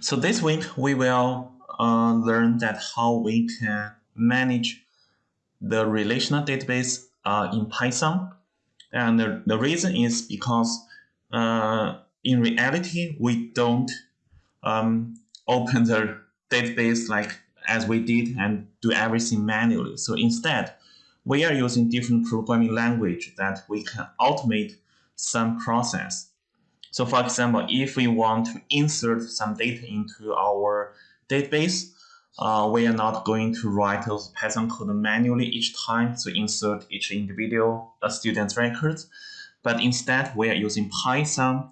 So this week we will uh, learn that how we can manage the relational database uh, in Python. And the, the reason is because uh, in reality, we don't um, open the database like as we did and do everything manually. So instead, we are using different programming language that we can automate some process. So for example, if we want to insert some data into our database, uh, we are not going to write those Python code manually each time to insert each individual uh, student's records, but instead we are using Python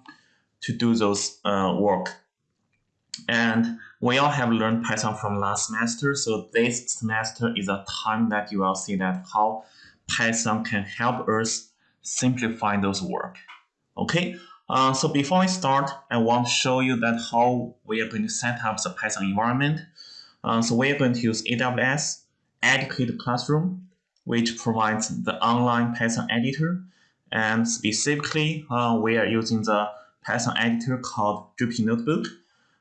to do those uh, work. And we all have learned Python from last semester, so this semester is a time that you will see that how Python can help us simplify those work. Okay, uh, so before we start, I want to show you that how we are going to set up the Python environment. Uh, so we are going to use AWS Educate Classroom, which provides the online Python editor. And specifically, uh, we are using the Python editor called Jupyter Notebook.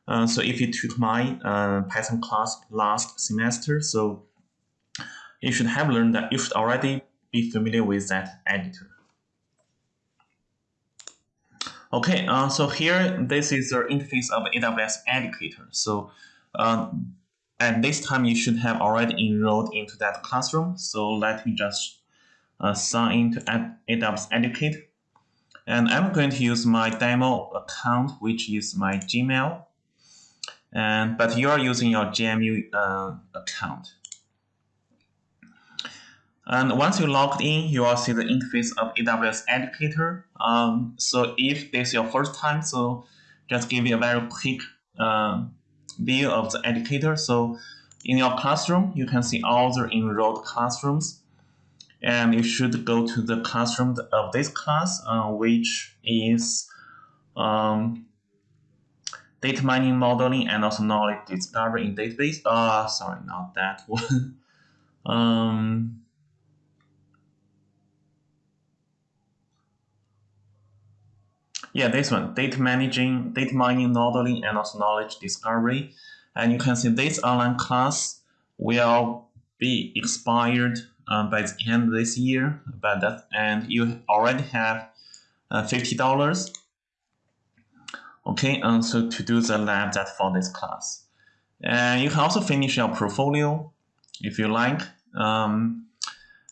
Uh, so if you took my uh, Python class last semester, so you should have learned that you should already be familiar with that editor. Okay, uh, so here this is the interface of AWS Educator. So um, at this time you should have already enrolled into that classroom. So let me just uh, sign into AWS Educate. And I'm going to use my demo account, which is my Gmail and but you are using your GMU uh, account. And once you logged in, you will see the interface of AWS Educator. Um, so if this is your first time, so just give you a very quick uh, view of the educator. So in your classroom, you can see all the enrolled classrooms. And you should go to the classroom of this class, uh, which is um, data mining modeling and also knowledge discovery in database. Uh, sorry, not that one. um, yeah, this one, data managing, data mining modeling and also knowledge discovery. And you can see this online class will be expired um, by the end of this year, but that, and you already have uh, $50 Okay, and so to do the lab that for this class. And you can also finish your portfolio if you like. Um,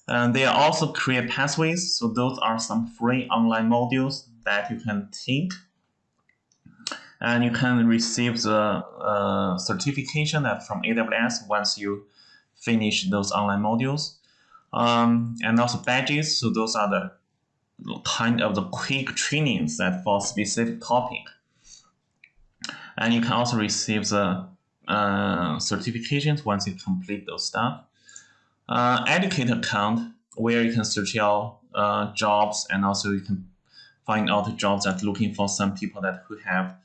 and they also create pathways. So those are some free online modules that you can take. And you can receive the uh, certification that from AWS once you finish those online modules. Um, and also badges. So those are the kind of the quick trainings that for specific topic and you can also receive the uh, certifications once you complete those stuff. Uh, educate account where you can search your uh, jobs and also you can find out jobs that looking for some people that who have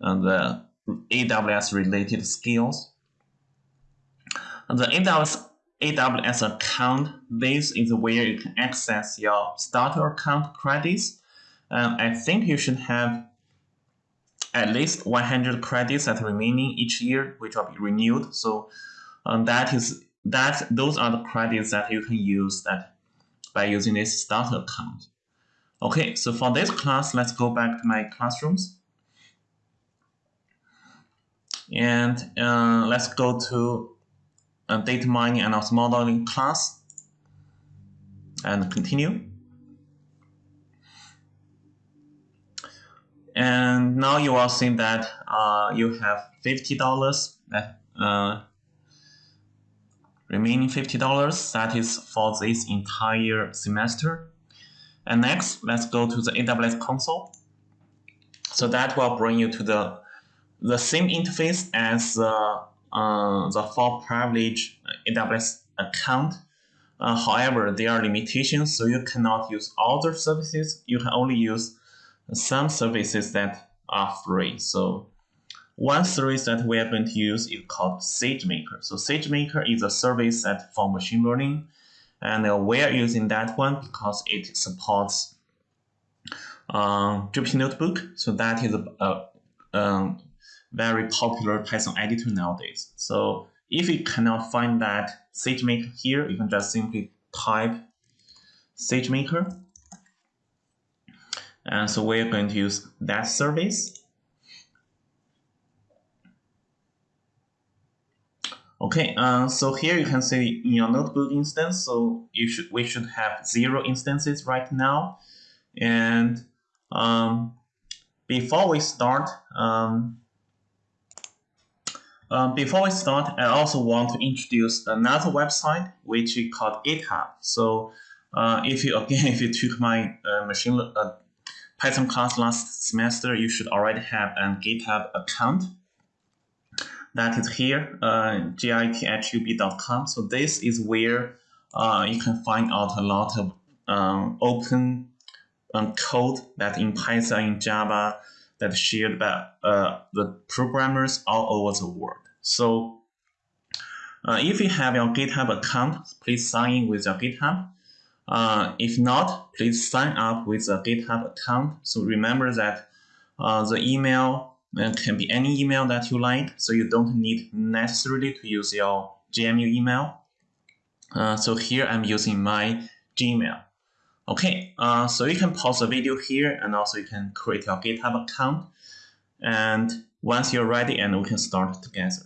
uh, the AWS related skills. The AWS AWS account, this is where you can access your starter account credits. And I think you should have at least 100 credits that remaining each year, which will be renewed. So um, that is that those are the credits that you can use that by using this starter account. Okay, so for this class, let's go back to my classrooms. And uh, let's go to uh, data mining and also modeling class and continue. And now you will see that uh, you have $50 that uh, remaining $50 that is for this entire semester. And next, let's go to the AWS console. So that will bring you to the the same interface as uh, uh, the full privilege AWS account. Uh, however, there are limitations, so you cannot use all the services. You can only use some services that are free. So one service that we are going to use is called SageMaker. So SageMaker is a service that for machine learning, and we are using that one because it supports uh, Jupyter Notebook. So that is a, a um, very popular Python editor nowadays. So if you cannot find that SageMaker here, you can just simply type SageMaker. And so we're going to use that service. Okay, uh, so here you can see in your notebook instance, so you should we should have zero instances right now. And um, before we start, um, um, before we start, I also want to introduce another website which is called GitHub. So uh, if you again, if you took my uh, machine uh, Python class last semester, you should already have a GitHub account. That is here, uh, github.com. So this is where uh, you can find out a lot of um, open um, code that in Python, in Java, that shared by uh, the programmers all over the world. So uh, if you have your GitHub account, please sign in with your GitHub. Uh, if not, please sign up with a GitHub account. So remember that uh, the email uh, can be any email that you like, so you don't need necessarily to use your GMU email. Uh, so here I'm using my Gmail. Okay, uh, so you can pause the video here and also you can create your GitHub account. And once you're ready, and we can start together.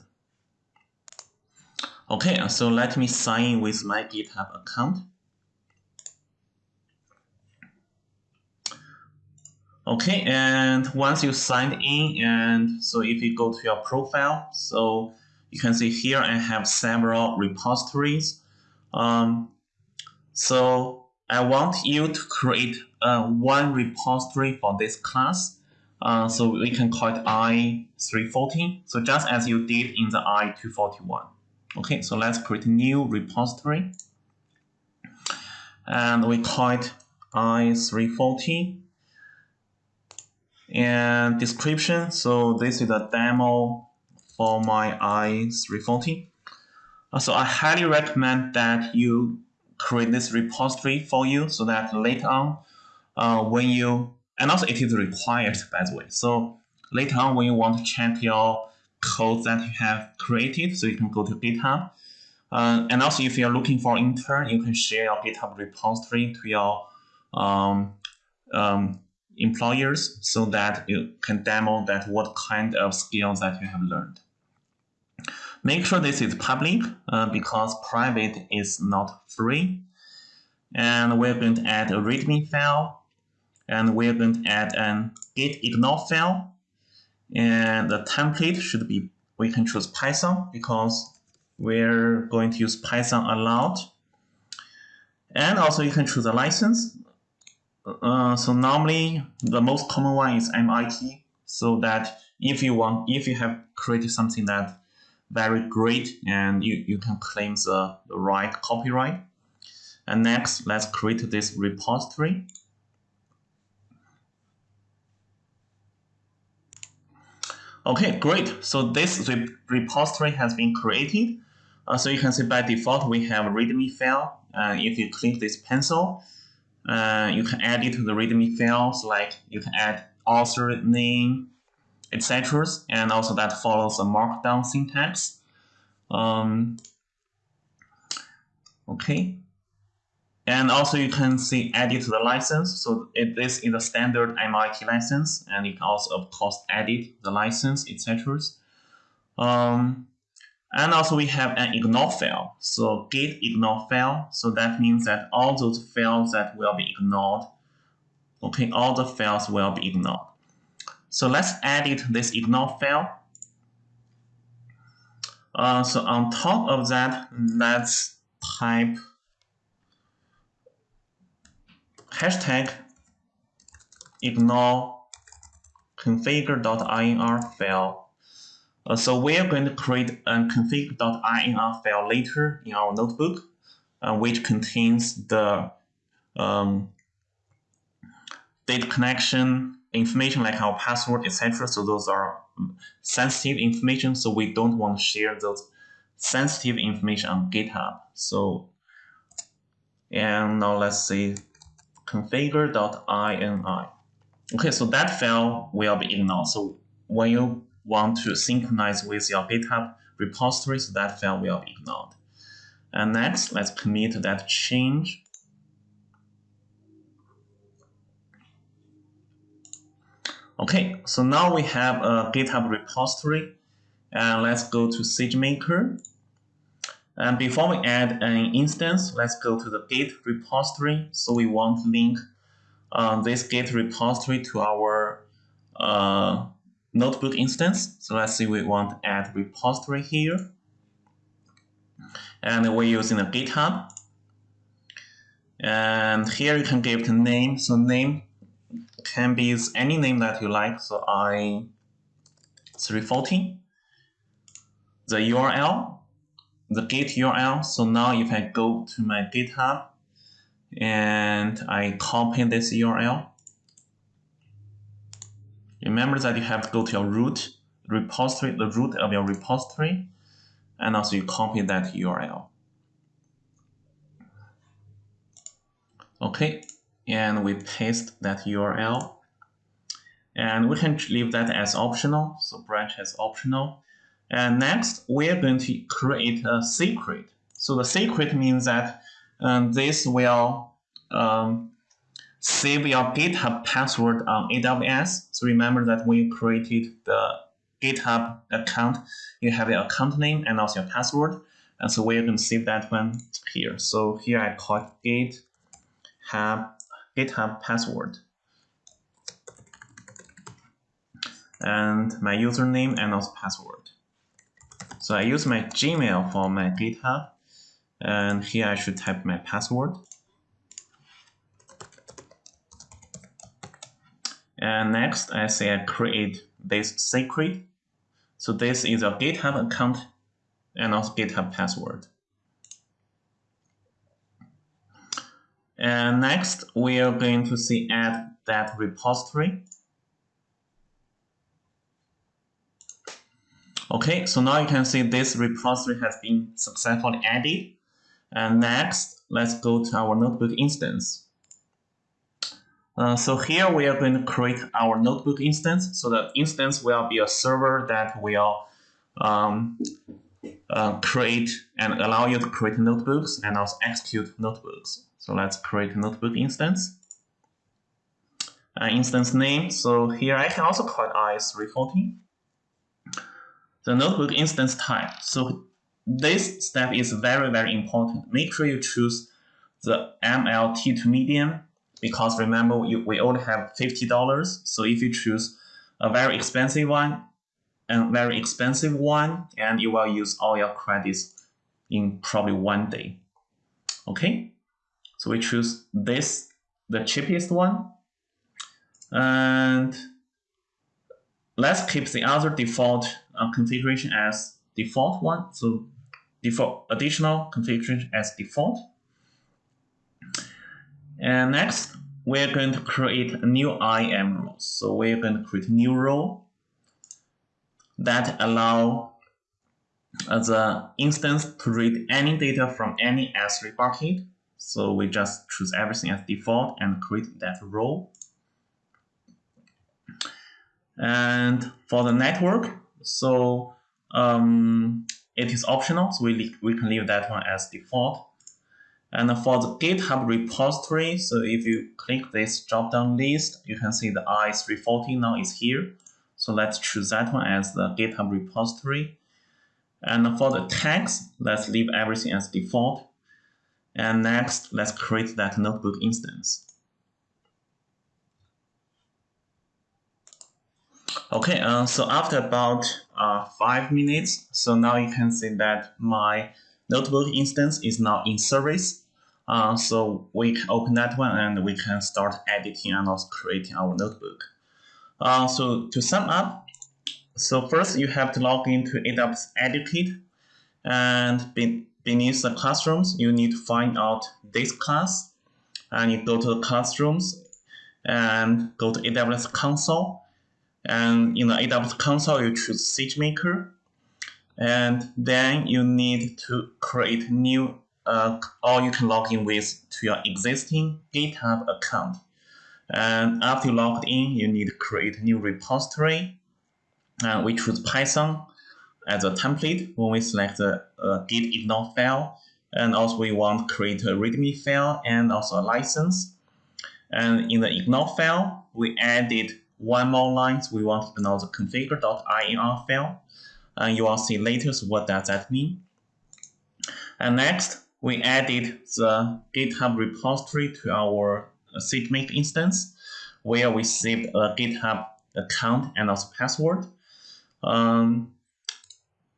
Okay, so let me sign in with my GitHub account. Okay, and once you signed in, and so if you go to your profile, so you can see here I have several repositories. Um, so I want you to create uh, one repository for this class. Uh, so we can call it I340. So just as you did in the I241. Okay, so let's create a new repository. And we call it I340. And description, so this is a demo for my I340. Uh, so I highly recommend that you create this repository for you so that later on, uh, when you, and also it is required by the way. So later on when you want to check your code that you have created, so you can go to GitHub. Uh, and also if you're looking for intern, you can share your GitHub repository to your um, um, employers so that you can demo that what kind of skills that you have learned. Make sure this is public uh, because private is not free. And we're going to add a README file. And we're going to add an git ignore file. And the template should be, we can choose Python because we're going to use Python a lot. And also you can choose a license. Uh, so normally the most common one is MIT. So that if you want, if you have created something that very great and you, you can claim the, the right copyright. And next, let's create this repository. Okay, great. So this repository has been created. Uh, so you can see by default, we have a README file. Uh, if you click this pencil, uh, you can add it to the README files, like you can add author name, etc. And also that follows a markdown syntax. Um, okay. And also you can see edit the license. So it, this is a standard MIT license, and you can also of course edit the license, etc. Um, and also we have an ignore file. So git ignore file. So that means that all those files that will be ignored, okay, all the files will be ignored. So let's edit this ignore file. Uh, so on top of that, let's type hashtag ignore configure.ini file. Uh, so we are going to create a config.ini file later in our notebook, uh, which contains the um, data connection information like our password, etc. So those are sensitive information. So we don't want to share those sensitive information on GitHub. So, and now let's see configure.ini. Okay, so that file will be ignored. So when you want to synchronize with your GitHub repository, so that file will be ignored. And next, let's commit that change. Okay, so now we have a GitHub repository. And let's go to SageMaker. And before we add an instance, let's go to the Git repository. So we want to link uh, this Git repository to our uh, notebook instance. So let's say we want to add repository here. And we're using a GitHub. And here you can give the name. So name can be any name that you like. So I 340. The URL, the git URL. So now if I go to my GitHub and I copy this URL, remember that you have to go to your root repository, the root of your repository, and also you copy that URL. Okay, and we paste that URL. And we can leave that as optional, so branch as optional. And next, we're going to create a secret. So the secret means that um, this will um, save your GitHub password on AWS. So remember that when you created the GitHub account, you have your account name and also your password. And so we're going to save that one here. So here I call it GitHub, GitHub password. And my username and also password. So I use my Gmail for my GitHub. And here I should type my password. And next, I say I create this secret. So this is a GitHub account and also GitHub password. And next, we are going to see add that repository. Okay, so now you can see this repository has been successfully added. And next, let's go to our notebook instance. Uh, so here we are going to create our notebook instance. So the instance will be a server that will um, uh, create and allow you to create notebooks and also execute notebooks. So let's create a notebook instance. Uh, instance name. So here I can also call it IS340. The notebook instance type. So this step is very, very important. Make sure you choose the ml.t2.medium because remember you, we only have $50. So if you choose a very expensive one and very expensive one, and you will use all your credits in probably one day. Okay, so we choose this, the cheapest one. And let's keep the other default uh, configuration as default one. So default additional configuration as default. And next, we're going to create a new IAM role. So we're going to create a new role that allow the instance to read any data from any S3 bucket. So we just choose everything as default and create that role. And for the network, so um, it is optional, so we, we can leave that one as default. And for the GitHub repository, so if you click this drop-down list, you can see the IS340 now is here. So let's choose that one as the GitHub repository. And for the tags, let's leave everything as default. And next, let's create that notebook instance. Okay, uh, so after about uh, five minutes, so now you can see that my notebook instance is now in service. Uh, so we can open that one and we can start editing and also creating our notebook. Uh, so to sum up, so first you have to log into AWS Educate and be, beneath the classrooms, you need to find out this class and you go to the classrooms and go to AWS console and in the AWS console you choose SageMaker and then you need to create new uh, or you can log in with to your existing GitHub account. And after you logged in, you need to create a new repository. And we choose Python as a template when we select the uh, git ignore file. And also we want to create a readme file and also a license. And in the ignore file, we added one more line. So We want to know the configure.ini file. And you will see later what does that mean. And next, we added the GitHub repository to our SageMaker instance, where we saved a GitHub account and also password. Um,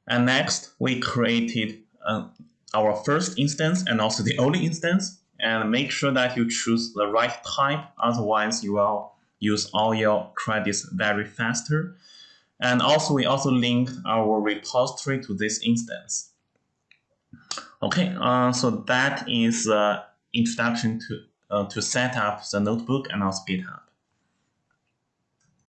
and next, we created uh, our first instance and also the only instance, and make sure that you choose the right type, otherwise you will use all your credits very faster. And also, we also linked our repository to this instance. Okay, uh, so that is uh, introduction to uh, to set up the notebook and also GitHub.